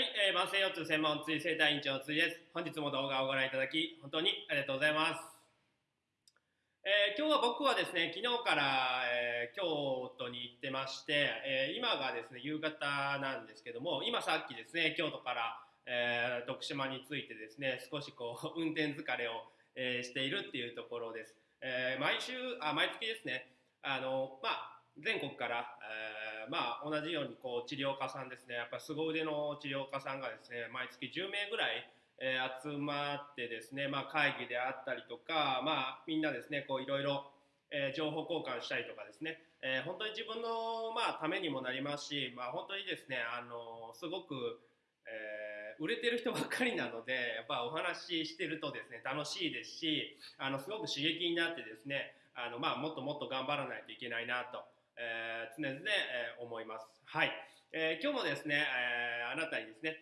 はい、えー、慢性腰痛専門椎生体院長の椎です。本日も動画をご覧いただき、本当にありがとうございます。えー今日は僕はですね、昨日から、えー京都に行ってまして、えー今がですね、夕方なんですけども、今さっきですね、京都から、えー徳島に着いてですね、少しこう、運転疲れを、えーしているっていうところです。えー毎週、あ、毎月ですね、あの、まあ、全国から、えーまあ、同じようにこう治療家さんですね。やっぱ凄腕の治療家さんがですね毎月10名ぐらい、えー集まってですね、まあ、会議であったりとか、まあ、みんなですねこういろいろ、え情報交換したりとかですね、え本当に自分の、まあ、ためにもなりますし、まあ、本当にですねあのすごく、え売れてる人ばっかりなのでやっぱお話ししてるとですね楽しいですしあのすごく刺激になってですねあの、まあ、もっともっと頑張らないといけないなと、えー常々、えー思います。はい、えー今日もですね、えーあなたにですね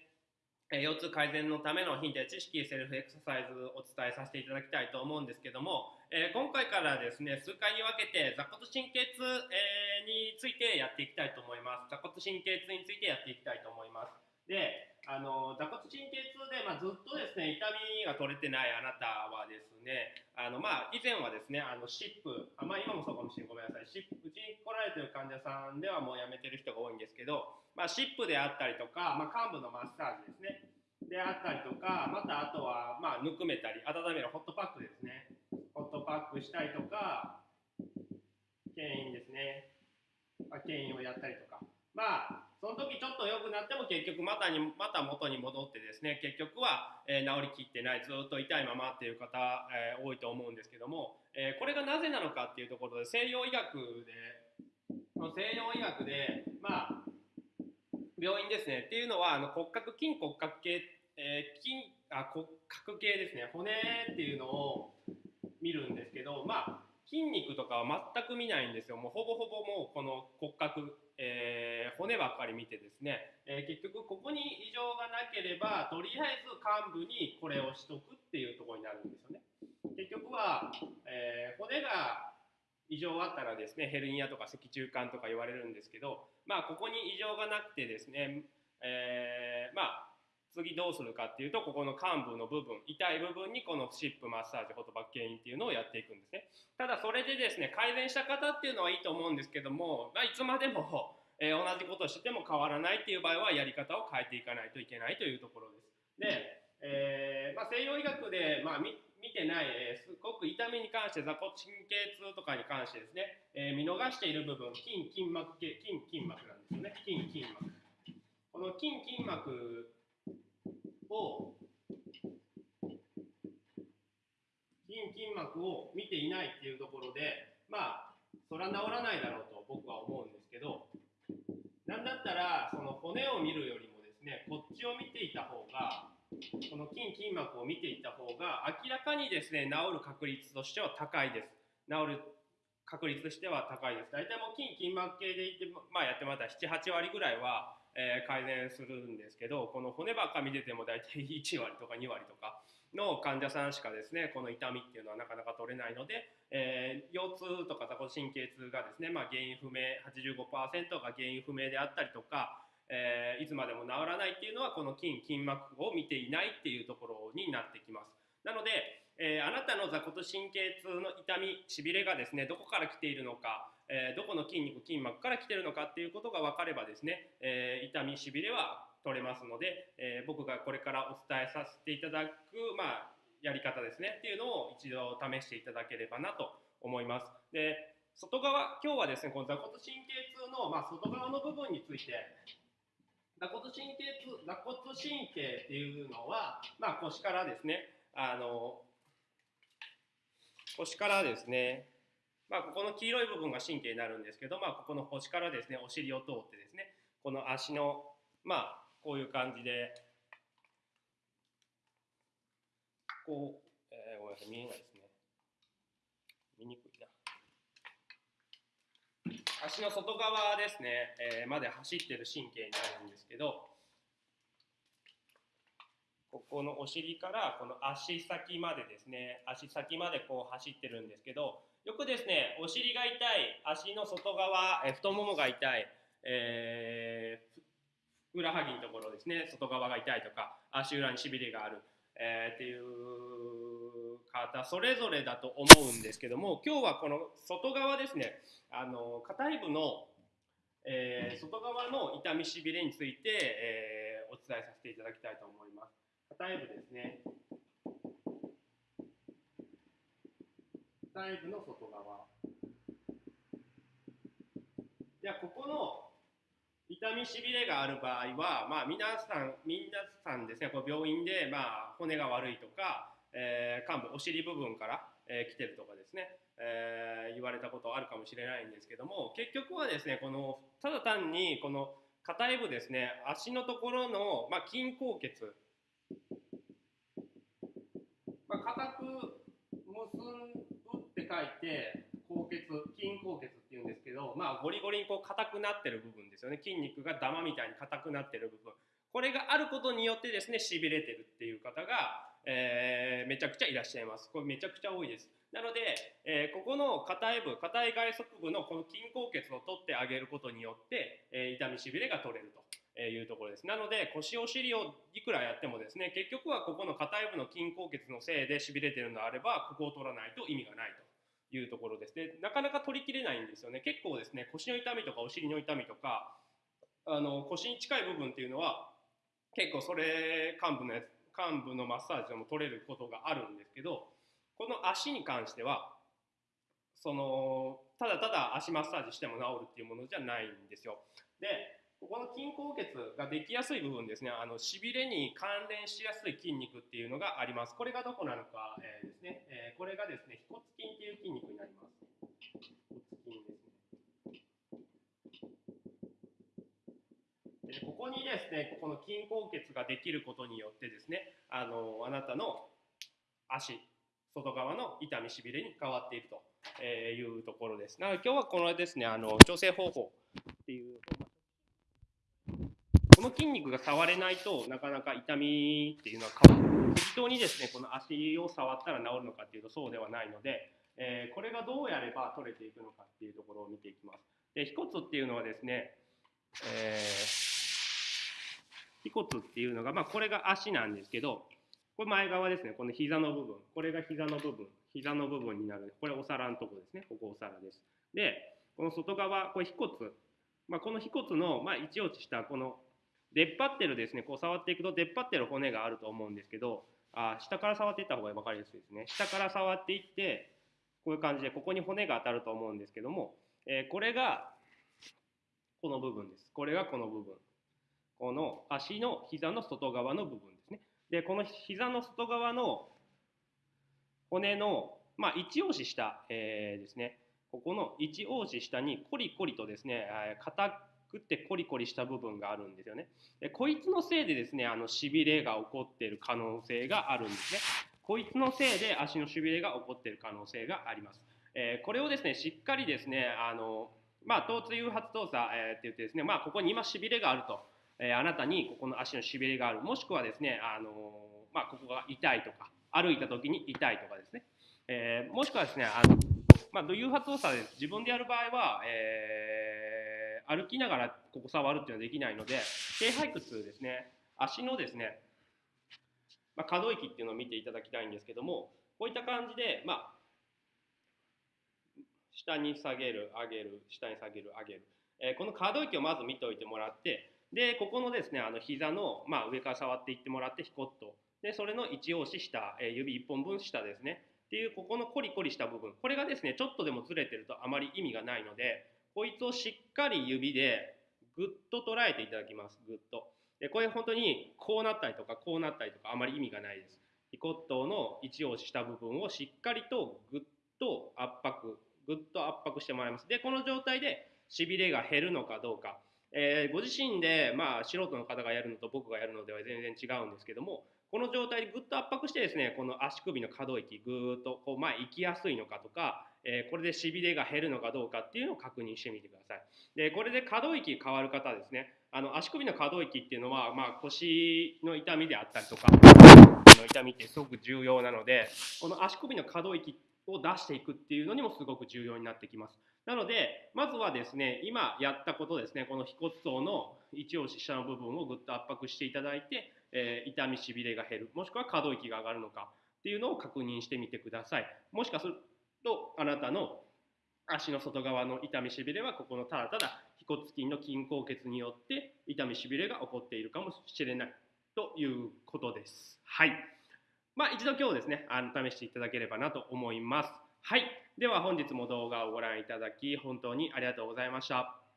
えー腰痛改善のためのヒントや知識セルフエクササイズをお伝えさせていただきたいと思うんですけども、えー今回からですね数回に分けて座骨神経痛、えーについてやっていきたいと思います。座骨神経痛についてやっていきたいと思います。であの座骨神経痛で、まあ、ずっとですね痛みが取れてないあなたはですねあの、まあ、以前はですねあの湿布あ、まあ、今もそうかもしれないごめんなさい。湿布うちに来られてる患者さんではもうやめてる人が多いんですけど、まあ、湿布であったりとか、まあ、患部のマッサージですね。であったりとかまたあとは、まあ、ぬくめたり温めるホットパックですね。ホットパックしたりとか牽引ですね。ま牽引をやったりとか。まあその時ちょっと良くなっても結局またにまた元に戻ってですね結局は、えー治りきってないずっと痛いままっていう方、えー多いと思うんですけども、えーこれがなぜなのかっていうところで西洋医学で西洋医学でまあ病院ですねっていうのはあの骨格筋骨格系、えー筋あ骨格系ですね骨っていうのを見るんですけどまあ筋肉とかは全く見ないんですよ。もうほぼほぼもうこの骨格、えー骨ばっかり見てですね、えー結局ここに異常がなければとりあえず患部にこれをしとくっていうとこになるんですよね。結局は、えー骨が異常あったらですねヘルニアとか脊柱管とか言われるんですけどまあここに異常がなくてですね、えまあ次どうするかっていうとここの患部の部分痛い部分にこのシップマッサージフォトバック牽引っていうのをやっていくんですね。ただそれでですね改善した方っていうのはいいと思うんですけども、まあ、いつまでも、えー同じことをしても変わらないっていう場合はやり方を変えていかないといけないというところです。で、えーまあ、西洋医学で、まあ、み見てない、えーすごく痛みに関して座骨神経痛とかに関してですね、え見逃している部分筋筋膜系筋筋膜なんですよね。筋筋膜。この筋筋膜いないっていうところでまあそら治らないだろうと僕は思うんですけどなんだったらその骨を見るよりもですねこっちを見ていた方がこの筋筋膜を見ていった方が明らかにですね治る確率としては高いです。治る確率としては高いです。大体もう筋筋膜系でいって、まあ、やってもらったら78割ぐらいは、えー改善するんですけどこの骨ばっか見てても大体1割とか2割とかの患者さんしかですねこの痛みっていうのはなかなか取れないので、えー腰痛とか座骨神経痛がですね、まあ、原因不明85%が原因不明であったりとか、えーいつまでも治らないっていうのはこの筋筋膜を見ていないっていうところになってきます。なので、えーあなたの座骨神経痛の痛みしびれがですねどこから来ているのか、えーどこの筋肉筋膜から来てるのかっていうことが分かればですね、えー痛みしびれは取れますので、えー僕がこれからお伝えさせていただく、まあ、やり方ですねっていうのを一度試していただければなと思います。で外側今日はですねこの座骨神経痛の、まあ、外側の部分について座骨神経痛座骨神経っていうのは、まあ、腰からですねあの腰からですねまあ、ここの黄色い部分が神経になるんですけど、まあ、ここの腰からですねお尻を通ってですねこの足のまあこういう感じでこう、えーごめんなさい見えないですね。見にくいな。足の外側ですね、えーまで走ってる神経になるんですけどここのお尻からこの足先までですね足先までこう走ってるんですけどよくですねお尻が痛い足の外側、え太ももが痛い、えーふくらはぎのところですね外側が痛いとか足裏にしびれがある、えー、っていう方それぞれだと思うんですけども今日はこの外側ですねあの硬い部の、えー、外側の痛みしびれについて、え、お伝えさせていただきたいと思います。硬い部ですね。硬い部の外側。じゃあここの痛みしびれがある場合は、まあ、皆さん皆さんですね。こう病院で、まあ、骨が悪いとか、えー、幹部お尻部分から、えー、来てるとかですね、えー、言われたことあるかもしれないんですけども結局はですねこのただ単にこの硬い部ですね。足のところの、まあ、筋硬血、書いて高血筋硬血っていうんですけど、まあ、ゴリゴリにこう硬くなってる部分ですよね。筋肉がダマみたいに硬くなってる部分。これがあることによってですねしびれてるっていう方が、えー、めちゃくちゃいらっしゃいます。これめちゃくちゃ多いです。なので、えー、ここの硬い部硬い外側部のこの筋硬血を取ってあげることによって、えー、痛みしびれが取れるとえいうところです。なので腰お尻をいくらやってもですね結局はここの硬い部の筋硬血のせいでしびれてるのであればここを取らないと意味がないと。いうところです。でなかなか取りきれないんですよね。結構ですね腰の痛みとかお尻の痛みとかあの腰に近い部分っていうのは結構それ幹部のやつ幹部のマッサージでも取れることがあるんですけどこの足に関してはそのただただ足マッサージしても治るっていうものじゃないんですよ。でここの筋硬血ができやすい部分ですね、あのしびれに関連しやすい筋肉っていうのがあります。これがどこなのか、えー、ですね、えー、これがですね、腓骨筋っていう筋肉になります。腓骨筋ですね。ここにですね、この筋硬血ができることによってですね、あのあなたの足、外側の痛みしびれに変わっていくというところです。なので今日はこのですね、あの調整方法っていうこの筋肉が触れないとなかなか痛みっていうのは変わる適当にですねこの足を触ったら治るのかっていうとそうではないので、えー、これがどうやれば取れていくのかっていうところを見ていきます。で腓骨っていうのはですね、えー、腓骨っていうのが、まあ、これが足なんですけどこれ前側ですねこの膝の部分。これが膝の部分。膝の部分になる。これお皿のとこですね。ここお皿です。でこの外側これ腓骨まあ、この腓骨の、まあ、一落ちしたこの出っ張ってるですねこう触っていくと出っ張ってる骨があると思うんですけどあ下から触っていった方が分かりやすいですね。下から触っていってこういう感じでここに骨が当たると思うんですけども、えー、これがこの部分です。これがこの部分。この足の膝の外側の部分ですね。でこの膝の外側の骨のまあ一押し下、えー、ですね。ここの一押し下にコリコリとですね硬くてコリコリした部分があるんですよね。でこいつのせいでですねあのしびれが起こっている可能性があるんですね。こいつのせいで足のしびれが起こっている可能性があります、えー、これをですねしっかりですねあのまあ疼痛誘発動作、えー、って言ってですねまあここに今しびれがあると、えー、あなたにここの足のしびれがある。もしくはですねあのまあここが痛いとか歩いた時に痛いとかですね、えー、もしくはですねあのまあ、誘発動作で自分でやる場合は、えー、歩きながらここ触るっていうのはできないので低背屈ですね足のですね、まあ、可動域っていうのを見ていただきたいんですけどもこういった感じで、まあ、下に下げる上げる下に下げる上げる、えー、この可動域をまず見ておいてもらってでここのですねあの膝の、まあ、上から触っていってもらってひこっと。でそれの1押し下、えー、指1本分下ですね。っていうここのコリコリした部分。これがですねちょっとでもずれてるとあまり意味がないのでこいつをしっかり指でぐっと捉えていただきます。ぐっと。でこれ本当にこうなったりとかこうなったりとかあまり意味がないです。腓骨頭の位置をした部分をしっかりとぐっと圧迫ぐっと圧迫してもらいます。でこの状態でしびれが減るのかどうか。えー、ご自身で、まあ、素人の方がやるのと僕がやるのでは全然違うんですけどもこの状態でぐっと圧迫してですねこの足首の可動域ぐーっとこう前行きやすいのかとか、え、これでしびれが減るのかどうかっていうのを確認してみてください。でこれで可動域変わる方ですね。あの足首の可動域っていうのは、まあ、腰の痛みであったりとかの痛みってすごく重要なのでこの足首の可動域を出していくっていうのにもすごく重要になってきます。なのでまずはですね今やったことですねこの腓骨層の一押し下の部分をぐっと圧迫していただいて、えー、痛みしびれが減るもしくは可動域が上がるのかっていうのを確認してみてください。もしかするとあなたの足の外側の痛みしびれはここのただただ。腓骨筋の筋硬血によって痛みしびれが起こっているかもしれないということです。はい。まあ一度今日ですねあの試していただければなと思います。はい。では本日も動画をご覧いただき本当にありがとうございました。